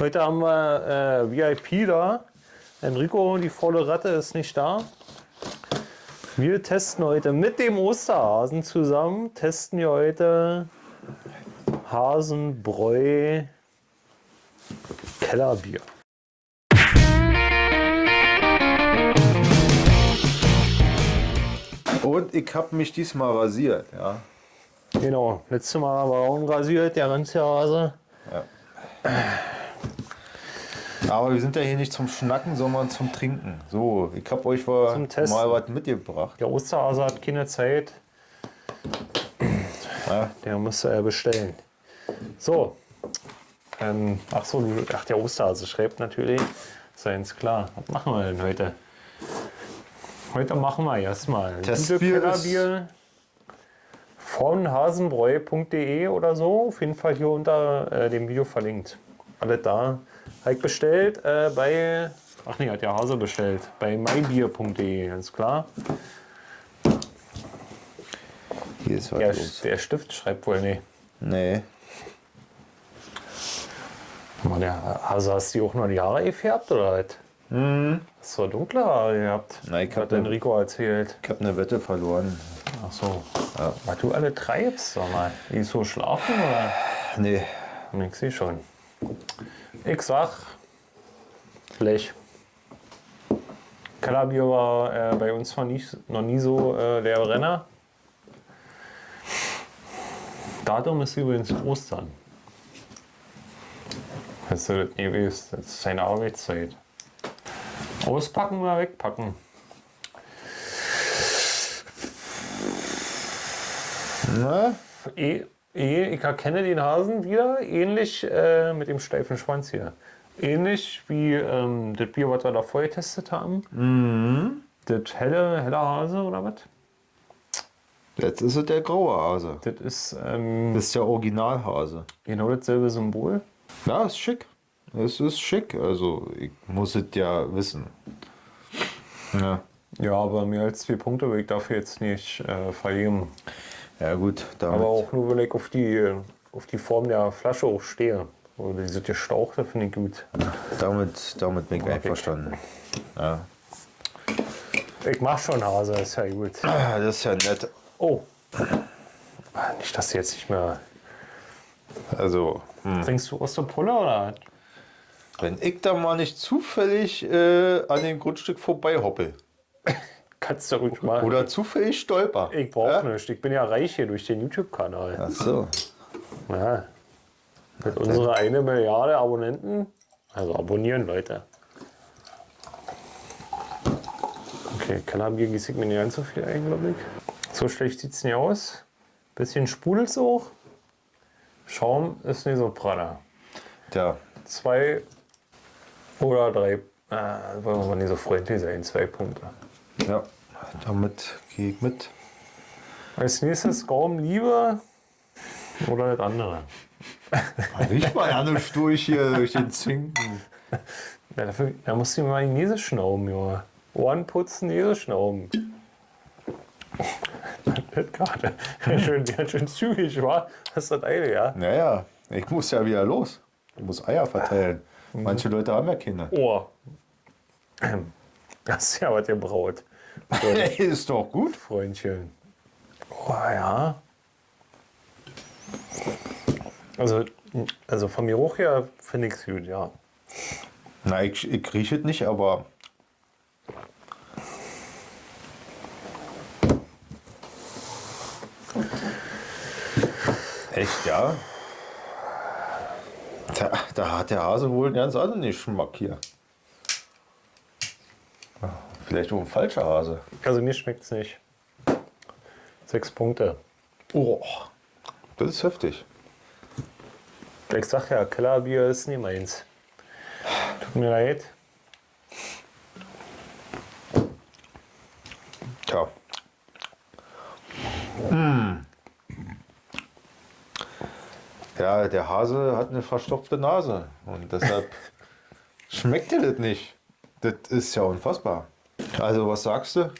Heute haben wir äh, VIP da. Enrico, die volle Ratte, ist nicht da. Wir testen heute mit dem Osterhasen zusammen, testen wir heute Hasenbräu Kellerbier. Und ich habe mich diesmal rasiert, ja. Genau, letztes Mal war er unrasiert, der ganze Hase. Aber wir sind ja hier nicht zum Schnacken, sondern zum Trinken. So, ich habe euch mal, mal was mitgebracht. Der Osterhase hat keine Zeit, Ja. der musste er bestellen. So, ähm, ach so, ach der Osterhase schreibt natürlich, ganz klar. Was machen wir denn heute? Heute machen wir erstmal ein Testbier von hasenbräu.de oder so. Auf jeden Fall hier unter äh, dem Video verlinkt. Alles da. Halt bestellt äh, bei, ach nee, hat der Hase bestellt, bei mybier.de, ganz klar. Hier ist was Der, los. der Stift schreibt wohl nicht. Nee. Mann, der Hase, hast du auch noch die Haare gefärbt oder was? Mhm. Hast du dunkle Haare gehabt? Na, ich hab hat ne- Enrico erzählt. Ich habe eine Wette verloren. Ach so. Was du alle treibst, sag mal. Die so schlafen oder? Nee. Ich sehe schon. Ich sag Blech. Kellerbier war äh, bei uns noch nie, noch nie so äh, der Renner. Datum ist übrigens Ostern. Das gewusst? Das ist seine Arbeitszeit. Auspacken oder wegpacken? Na? Eh, eh, ich erkenne den Hasen wieder, ähnlich äh, mit dem steifen Schwanz hier. Ähnlich wie ähm, das Bier, was wir da vorher getestet haben. Das helle, helle Hase oder was? Jetzt ist es der graue Hase. Das ist ähm, Das ist der Originalhase. genau dasselbe Symbol. Ja, ist schick. Es ist schick. Also, ich muss es ja wissen. Ja. Ja, aber mehr als zwei Punkte will ich dafür jetzt nicht äh, vergeben. Ja, gut. Aber auch nur, weil ich auf die, auf die Form der Flasche auch stehe. Oder diese gestauchte finde ich gut. Damit, damit bin ich Okay. einverstanden. Ja. Ich mach schon Hase, ist ja gut. Das ist ja nett. Oh. Nicht, dass du jetzt nicht mehr. Also, hm. Trinkst du Osterpulle oder? wenn ich da mal nicht zufällig äh, an dem Grundstück vorbei hoppel Kannst du ruhig mal. oder zufällig stolper. ich brauche ja? nichts. Ich bin ja reich hier durch den YouTube-Kanal. Ach so. Ja. Mit unserer eine Milliarde Abonnenten. Also abonnieren, Leute. Okay, Kellerbier gieße ich mir nicht ganz so viel ein, glaube ich. So schlecht sieht es nicht aus. Bisschen sprudelt auch. Schaum ist nicht so praller. Tja, Zwei oder drei. Äh, wollen wir mal nicht so freundlich sein. Zwei Punkte. Ja. Damit gehe ich mit. Als nächstes Gaumenliebe oder das andere. Riecht mal ja nicht durch hier, durch den Zinken. Ja, dafür, da musst du mal die Nase schnauben, Junge. Ohren putzen, Nase schnauben. Das gerade. Ganz schön, ganz schön zügig, war. Das ist das eine, ja? Naja, ich muss ja wieder los. Ich muss Eier verteilen. Manche Leute haben ja Kinder. Oh. Das ist ja was gebraut. So, Hey, ist doch gut. Freundchen. Oh ja. Also, also vom Geruch her finde ich es gut, ja. Na, ich, ich rieche es nicht, aber. Echt, ja? Da, da hat der Hase wohl einen ganz anderen Geschmack hier. Vielleicht auch ein falscher Hase. Also mir schmeckt es nicht. Sechs Punkte. Oh, das ist heftig. Ich sag ja, Kellerbier ist nicht meins. Tut mir leid. Tja. Hm. Ja, der Hase hat eine verstopfte Nase und deshalb schmeckt dir das nicht. Das ist ja unfassbar. Also, was sagst du?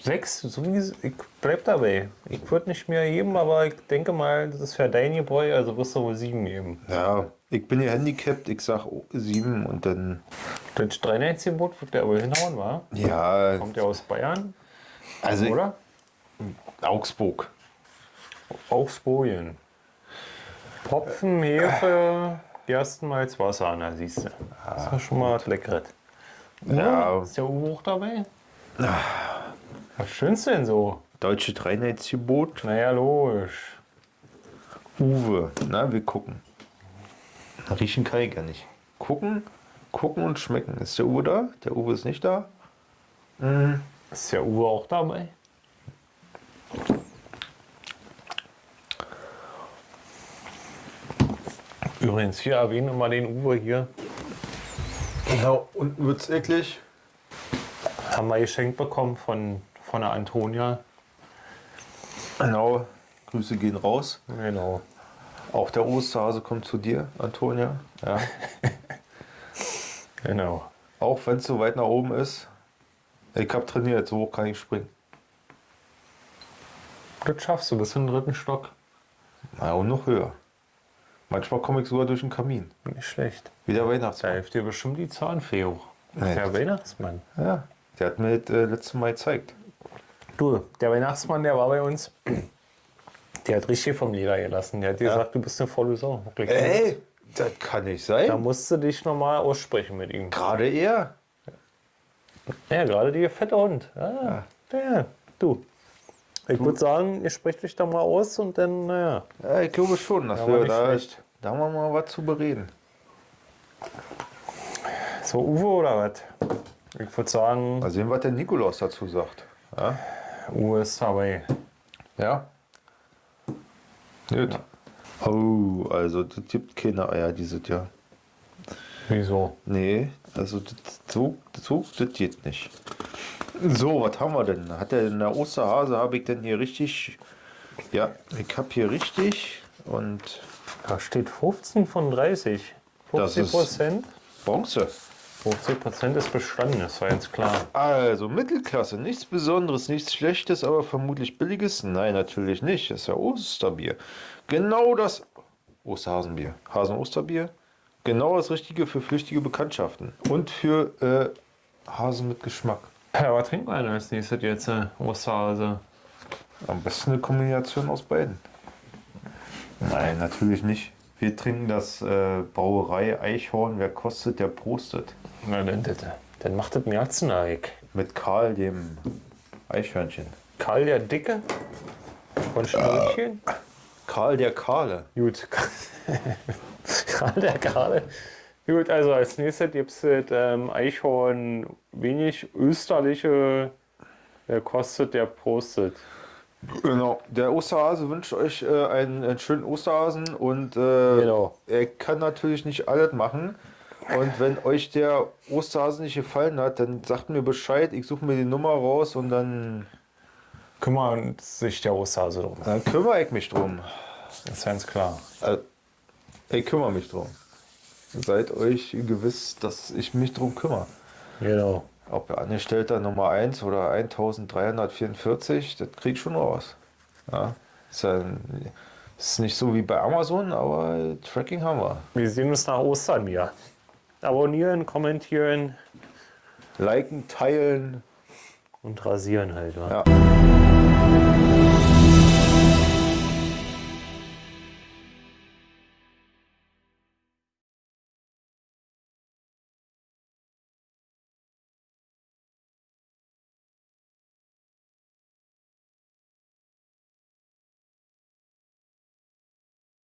Sechs, so wie ich bleib dabei. Ich würde nicht mehr geben, aber ich denke mal, das ist für dein Gebräu, also wirst du wohl sieben geben. Ja, Ich bin hier handicapped, ich sag 7 und dann. Das Dreineitsgebot wird der wohl hinhauen, wa? Ja, Kommt der aus Bayern, also oder? Augsburg. Augsburgen. Hopfen, Hefe, Gerstenmalz, Wasser, na siehst du. Das ja schon mal was Leckeres. Ja. Ist der Uwe auch dabei? Was schönst du denn so? Deutsche Dreineitsgebot. Naja, logisch. Uwe. Na, wir gucken. Riechen kann ich ja nicht. Gucken, gucken und schmecken. Ist der Uwe da? Der Uwe ist nicht da. Ist der Uwe auch dabei? Übrigens, hier erwähnen wir mal den Uwe hier. Genau, unten wird's eklig. Haben wir geschenkt bekommen von, von der Antonia. Genau. Grüße gehen raus. Genau. Auch der Osterhase kommt zu dir, Antonia. Ja. Genau. Auch wenn es so weit nach oben ist. Ich habe trainiert, so hoch kann ich springen. Das schaffst du bis in den dritten Stock. Na, und noch höher. Manchmal komme ich sogar durch den Kamin. Nicht schlecht. Wie der Da Weihnachtsmann. hilft dir bestimmt die Zahnfee hoch. Nee. Der Weihnachtsmann. Ja, der hat mir das äh, letzte Mal gezeigt. Du, der Weihnachtsmann, der war bei uns. Der hat richtig vom Leder gelassen. Der hat gesagt, du bist eine volle Sau. Ey, das kann nicht Da sein. musst du dich nochmal aussprechen mit ihm. Gerade er. Ja, gerade die fette Hund. Ah, der, du. Ich würde sagen, ihr sprecht euch da mal aus und dann, naja. Ja, ich glaube schon, dass Ja, wir da, schlecht. Da haben wir mal was zu bereden. So, Uwe oder was? Ich würde sagen, Mal sehen, was der Nikolaus dazu sagt. Ja? Uwe ist dabei. Ja. Gut. Oh, also das gibt keine Eier dieses Jahr. Wieso? Nee, also das, so, so, das geht nicht. So, was haben wir denn? Hat der in der Osterhase, habe ich denn hier richtig... Ja, ich habe hier richtig und Da steht 15 von 30. Das 50 ist- Prozent. Bronze. 50 Prozent ist bestanden, das war ganz klar. Also Mittelklasse, nichts Besonderes, nichts Schlechtes, aber vermutlich Billiges? Nein, natürlich nicht. Das ist ja Osterbier. Genau das Osterhasenbier. Hasen-Osterbier. Genau das Richtige für flüchtige Bekanntschaften. Und für äh, Hasen mit Geschmack. Ja, was trinken wir denn als nächstes jetzt? Äh, Osterhase. Am besten eine Kombination aus beiden. Nein, natürlich nicht. Wir trinken das äh, Brauerei Eichhorn. Wer kostet, der prostet. Na, dann, dann, dann macht das Märzeneig. Mit Karl, dem Eichhörnchen. Karl der Dicke von Schnurrchen. Karl der Kahle. Gut. Karl der Karle. Gut, also als nächstes gibt es ähm, Eichhorn wenig österliche. Der kostet, der prostet. Genau. Der Osterhase wünscht euch äh, einen, einen schönen Osterhasen und äh, Genau. er kann natürlich nicht alles machen. Und wenn euch der Osterhase nicht gefallen hat, dann sagt mir Bescheid. Ich suche mir die Nummer raus und dann, Kümmert sich der Osterhase drum. dann kümmere ich mich drum. Das ist ganz klar. Äh, ich kümmere mich drum. Seid euch gewiss, dass ich mich drum kümmere. Genau. Ob Angestellter Nummer 1 oder 1344, das krieg ich schon raus. Ja, ist, ja, ist nicht so wie bei Amazon, aber Tracking haben wir. Wir sehen uns nach Ostern wieder. Abonnieren, kommentieren Liken, teilen. und rasieren halt. Wa? Ja.